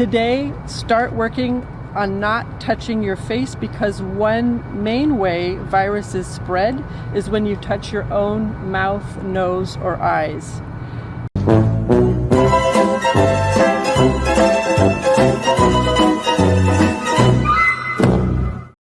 Today, start working on not touching your face because one main way viruses spread is when you touch your own mouth, nose, or eyes.